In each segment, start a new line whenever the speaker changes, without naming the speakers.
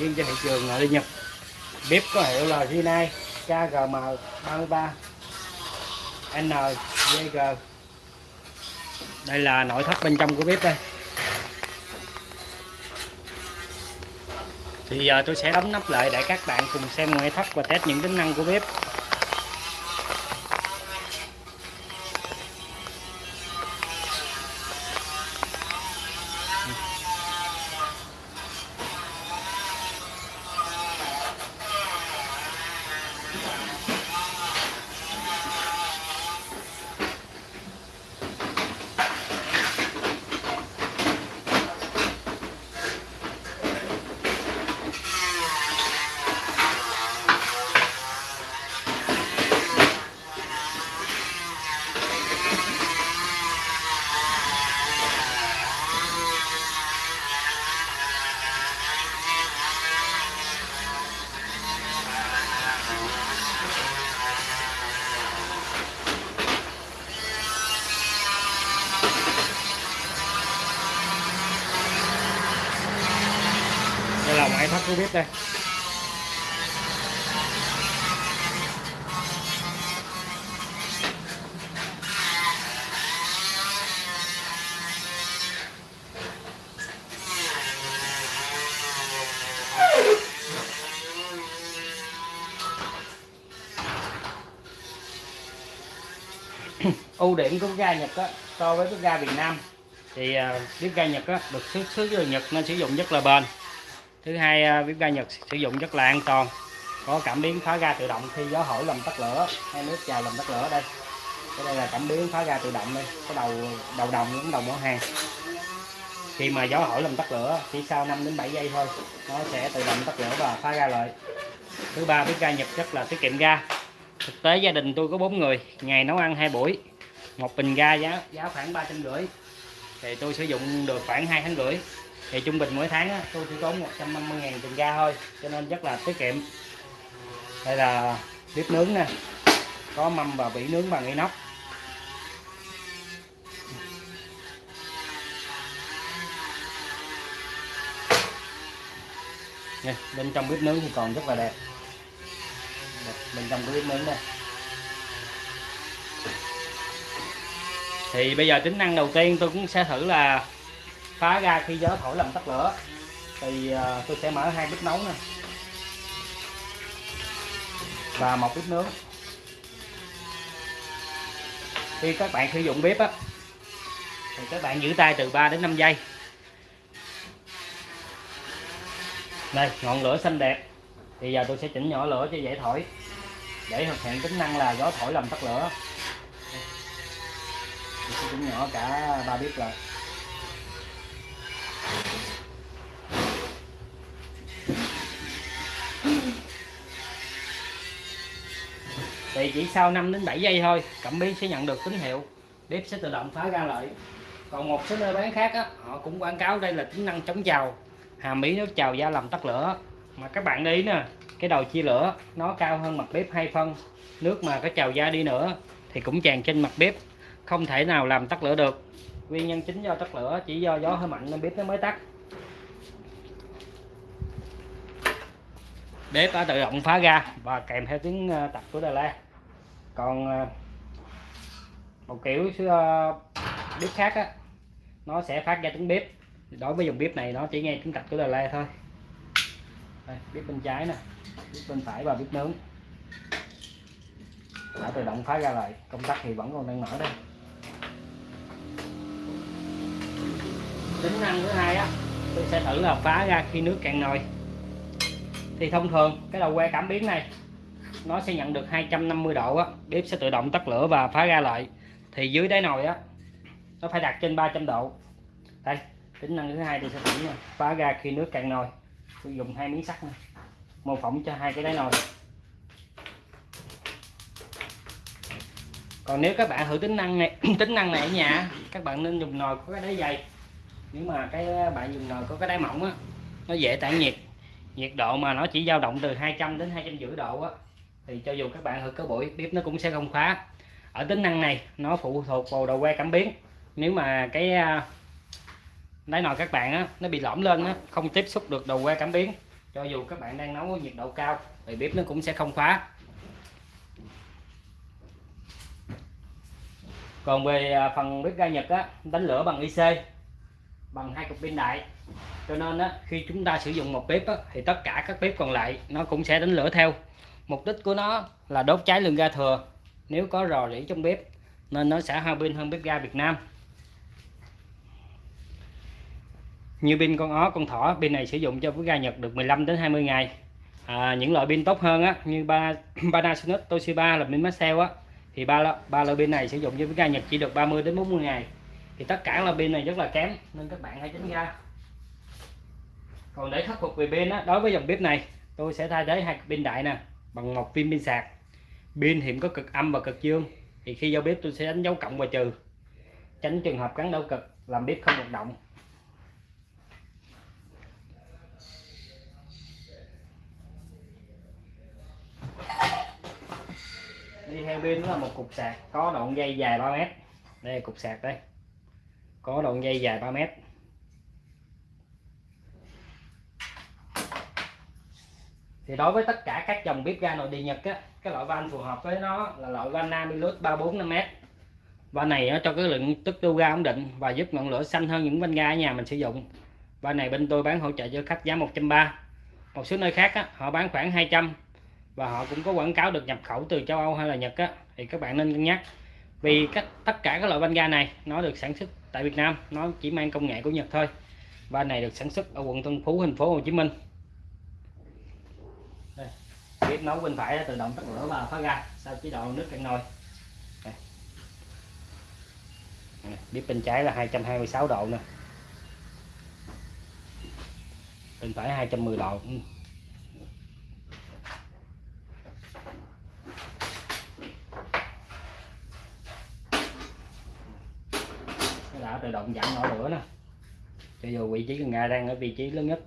riêng cho thị trường à, nội địa Nhật. Bếp có hiệu là Rinnai KGM 33 NVG đây là nội thất bên trong của bếp đây. Thì giờ tôi sẽ đóng nắp lại để các bạn cùng xem ngoại thất và test những tính năng của bếp. Đây là bếp đây. Ưu điểm của ga Nhật á, so với cái ga Việt Nam thì uh, bếp ga Nhật á, được xuất xứ từ Nhật nên sử dụng rất là bền thứ hai à, bếp ga Nhật sử dụng rất là an toàn, có cảm biến phá ga tự động khi gió thổi làm tắt lửa, hay nước chào làm tắt lửa đây. Cái đây là cảm biến phá ga tự động đây, cái đầu đầu đồng cũng đầu mỏ hàng. Khi mà gió thổi làm tắt lửa, chỉ sau 5 đến 7 giây thôi, nó sẽ tự động tắt lửa và phá ga lại. Thứ ba, bếp ga Nhật rất là tiết kiệm ga. Thực tế gia đình tôi có bốn người, ngày nấu ăn hai buổi, một bình ga giá giá khoảng ba trăm rưỡi, thì tôi sử dụng được khoảng hai tháng rưỡi thì trung bình mỗi tháng á, tôi chỉ tốn 150 ngàn tiền ga thôi cho nên rất là tiết kiệm. Đây là bếp nướng nè có mâm và vỉ nướng bằng inox. Nè, bên trong bếp nướng thì còn rất là đẹp bên trong cái bếp nướng đây. Thì bây giờ tính năng đầu tiên tôi cũng sẽ thử là phá ra khi gió thổi làm tắt lửa. Thì ờ, tôi sẽ mở hai bếp nấu nè. Và một bếp nướng. Khi các bạn sử dụng bếp á, thì các bạn giữ tay từ 3 đến 5 giây. Đây, ngọn lửa xanh đẹp. Thì giờ tôi sẽ chỉnh nhỏ lửa cho dễ thổi. Để thực hiện tính năng là gió thổi làm tắt lửa. Tôi sẽ chỉnh nhỏ cả ba bếp lại. Thì chỉ sau 5 đến 7 giây thôi cảm biến sẽ nhận được tín hiệu. Bếp sẽ tự động phá ra lại còn một số nơi bán khác á, họ cũng quảng cáo đây là tính năng chống trào hàm ý nước trào ra làm tắt lửa. Mà các bạn đi nè cái đầu chia lửa nó cao hơn mặt bếp hai phân. Nước mà có trào ra đi nữa thì cũng tràn trên mặt bếp. Không thể nào làm tắt lửa được. Nguyên nhân chính do tắt lửa chỉ do gió hơi mạnh nên bếp nó mới tắt. Bếp đã tự động phá ra và kèm theo tiếng ờ, tập của Đà La còn à, một kiểu à, bếp khác á nó sẽ phát ra tiếng bếp. Đối với dòng bếp này nó chỉ nghe tiếng tập của Đà La thôi. Đây, bếp bên trái nè bếp bên phải và bếp nướng. Đã tự động phá ra lại công tắc thì vẫn còn đang mở đây. Tính năng thứ hai á tôi sẽ thử là phá ra khi nước cạn nồi. Thì thông thường cái đầu que cảm biến này nó sẽ nhận được 250 độ á. Bếp sẽ tự động tắt lửa và phá ra lại. Thì dưới đáy nồi á, nó phải đặt trên 300 độ. Đây, tính năng thứ hai tôi sẽ thử nha. Phá ra khi nước cạn nồi. Tôi dùng hai miếng sắt này mô phỏng cho hai cái đáy nồi. Còn nếu các bạn thử tính năng này, tính năng này ở nhà các bạn nên dùng nồi có cái đáy dày. Nếu mà cái bạn dùng nồi có cái đáy mỏng á, nó dễ tản nhiệt. Nhiệt độ mà nó chỉ dao động từ 200 đến 250 độ á thì cho dù các bạn thử có buổi bếp nó cũng sẽ không khóa. Ở tính năng này nó phụ thuộc vào đầu que cảm biến. Nếu mà cái à, đáy nồi các bạn á nó bị lõm lên á không tiếp xúc được đầu que cảm biến cho dù các bạn đang nấu nhiệt độ cao thì bếp nó cũng sẽ không khóa. Còn về à, phần bếp ga Nhật á đánh lửa bằng IC bằng hai cục pin đại. Cho nên á, khi chúng ta sử dụng một bếp á, thì tất cả các bếp còn lại nó cũng sẽ đánh lửa theo mục đích của nó là đốt cháy lượng ga thừa. Nếu có rò rỉ trong bếp nên nó sẽ hao pin hơn bếp ga Việt Nam. Như pin con ó con thỏ pin này sử dụng cho bếp ga Nhật được 15 đến 20 ngày. À, những loại pin tốt hơn á như Panasonic Toshiba là pin Maxell á thì ba ba loại pin này sử dụng cho bếp ga Nhật chỉ được 30 đến 40 ngày. Thì tất cả là pin này rất là kém nên các bạn hãy tránh ra. Còn để khắc phục về pin á đối với dòng bếp này tôi sẽ thay thế hai pin đại nè bằng một pin pin sạc. Pin hiện có cực âm và cực dương, thì khi giao bếp tôi sẽ đánh dấu cộng và trừ. Tránh trường hợp gắn đau cực, làm bếp không hoạt động. Đi theo pin là một cục sạc có đoạn dây dài 3 mét. Đây là cục sạc đây. Có đoạn dây dài 3 mét. Thì đối với tất cả các dòng bếp ga nội địa Nhật á cái loại van phù hợp với nó là loại van Namilus 345m van này nó cho cái lượng tức lưu ga ổn định và giúp ngọn lửa xanh hơn những van ga ở nhà mình sử dụng. Van này bên tôi bán hỗ trợ cho khách giá 130 một số nơi khác á, họ bán khoảng 200 và họ cũng có quảng cáo được nhập khẩu từ châu Âu hay là Nhật á, thì các bạn nên cân nhắc. Vì các tất cả các loại van ga này nó được sản xuất tại Việt Nam nó chỉ mang công nghệ của Nhật thôi. Van này được sản xuất ở quận Tân Phú thành phố Hồ Chí Minh bếp nấu bên phải tự động tắt lửa và phá ra sau chế độ nước cạn nồi. Bếp bên trái là 226 độ nè. Bên phải 210 độ. Ừ. Nó đã tự động giảm nổi lửa nè. Cho dù vị trí cần ga đang ở vị trí lớn nhất.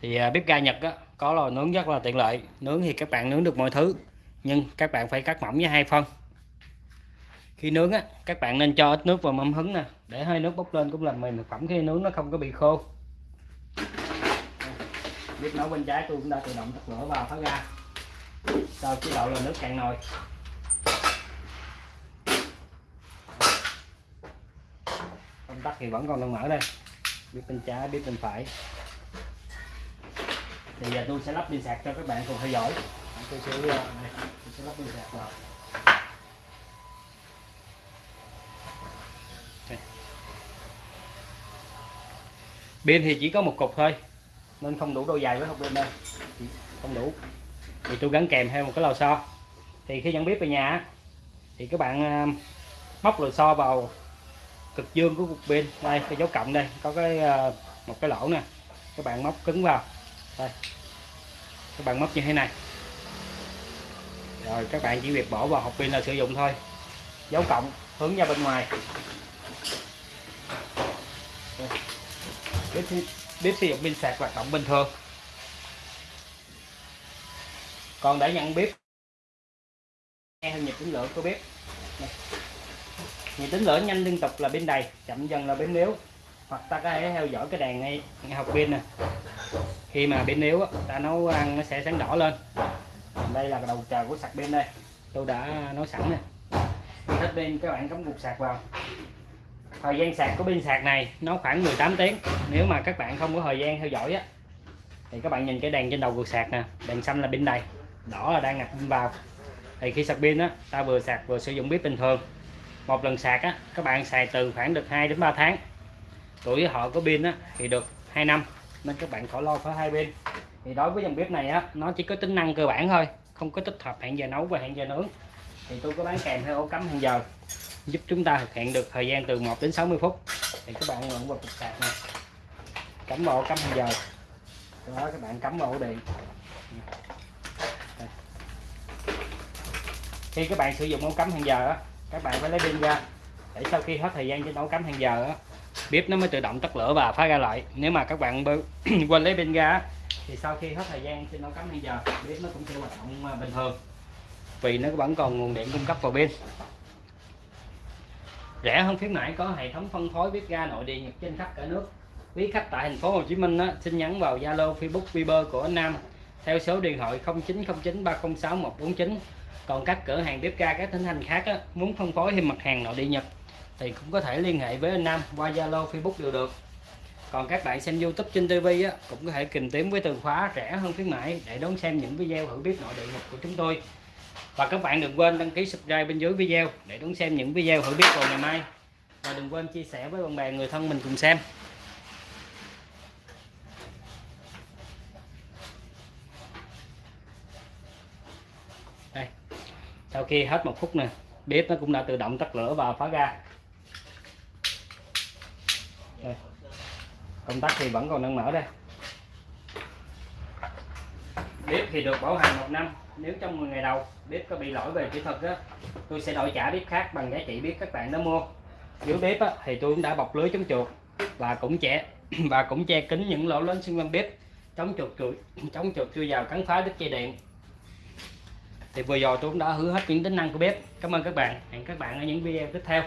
Thì à, bếp ga Nhật á, có lò nướng rất là tiện lợi, nướng thì các bạn nướng được mọi thứ, nhưng các bạn phải cắt mỏng với hai phân. Khi nướng á, các bạn nên cho ít nước vào mâm hứng nè, để hơi nước bốc lên cũng làm mềm thực phẩm, khi nướng nó không có bị khô. Bếp nấu bên trái tôi cũng đã tự động tắt lửa vào thoát ra. Cho chế độ là nước cạn nồi. Công tắc thì vẫn còn đang mở đây. Bếp bên trái bếp bên phải thì giờ tôi sẽ lắp pin sạc cho các bạn cùng theo dõi. Tôi sẽ, tôi sẽ lắp pin sạc vào. Pin thì chỉ có một cục thôi nên không đủ độ dài với hộp pin đây không đủ. Thì tôi gắn kèm theo một cái lò xo. Thì khi dẫn bếp về nhà thì các bạn móc lò xo vào cực dương của cục pin. Đây cái dấu cộng đây có cái một cái lỗ nè. Các bạn móc cứng vào đây. Các bạn móc như thế này. Rồi các bạn chỉ việc bỏ vào hộp pin là sử dụng thôi. Dấu cộng hướng ra bên ngoài. Bếp, bếp sử dụng pin sạc hoạt động bình thường. Còn để nhận bếp theo nhịp tính lửa của bếp. Nhịp tính lửa nhanh liên tục là pin đầy chậm dần là pin yếu hoặc ta có thể theo dõi cái đèn ngay, ngay học pin nè khi mà bên yếu ta nấu ăn nó sẽ sáng đỏ lên. Đây là đầu chờ của sạc pin đây. Tôi đã nấu sẵn nè. Hết pin, các bạn cắm cục sạc vào. Thời gian sạc của pin sạc này nó khoảng 18 tiếng. Nếu mà các bạn không có thời gian theo dõi á, thì các bạn nhìn cái đèn trên đầu cục sạc nè. Đèn xanh là pin đầy, đỏ là đang ngập pin vào. Thì khi sạc pin á, ta vừa sạc vừa sử dụng bếp bình thường. Một lần sạc á, các bạn xài từ khoảng được 2 đến 3 tháng. Tuổi họ có pin á, thì được 2 năm nên các bạn khỏi lo phải hai bên. Thì đối với dòng bếp này á, nó chỉ có tính năng cơ bản thôi, không có tích hợp hẹn giờ nấu và hẹn giờ nướng. Thì tôi có bán kèm theo ổ cắm hẹn giờ, giúp chúng ta thực hiện được thời gian từ 1 đến 60 phút. Thì các bạn vẫn vào cục sạc này cắm vào ổ cắm hẹn giờ. Đó các bạn cắm vào ổ điện. Khi các bạn sử dụng ổ cắm hẹn giờ á, các bạn phải lấy pin ra, để sau khi hết thời gian trên ổ cắm hẹn giờ á bếp nó mới tự động tắt lửa và phá ra lại. Nếu mà các bạn quên lấy pin ra thì sau khi hết thời gian trên nấu cắm bây giờ bếp nó cũng sẽ hoạt động à, bình thường. Vì nó vẫn còn nguồn điện cung cấp vào pin rẻ hơn phía mãi có hệ thống phân phối bếp ga nội địa nhật trên khắp cả nước. Quý khách tại thành phố Hồ Chí Minh á, xin nhắn vào Zalo Facebook Viber của anh Nam theo số điện thoại 0909 306 149 còn các cửa hàng bếp ga các tỉnh thành khác á, muốn phân phối thêm mặt hàng nội địa Nhật thì cũng có thể liên hệ với anh Nam qua Zalo Facebook đều được. Còn các bạn xem YouTube trên TV á, cũng có thể tìm kiếm với từ khóa rẻ hơn khuyến mãi để đón xem những video thử bếp nội địa Nhật của chúng tôi. Và các bạn đừng quên đăng ký subscribe bên dưới video để đón xem những video thử bếp vào ngày mai. Và đừng quên chia sẻ với bạn bè người thân mình cùng xem. Đây. Sau khi hết một phút nè bếp nó cũng đã tự động tắt lửa và phá ra công tắc thì vẫn còn đang mở đây. Bếp thì được bảo hành một năm nếu trong 10 ngày đầu bếp có bị lỗi về kỹ thuật á tôi sẽ đổi trả bếp khác bằng giá trị bếp các bạn đã mua. Dưới bếp á, thì tôi cũng đã bọc lưới chống chuột và cũng che và cũng che kín những lỗ lớn xung quanh bếp chống chuột chuột chống chuột chui vào cắn phá đứt dây điện. Thì vừa rồi tôi cũng đã hứa hết những tính năng của bếp. Cảm ơn các bạn. Hẹn các bạn ở những video tiếp theo.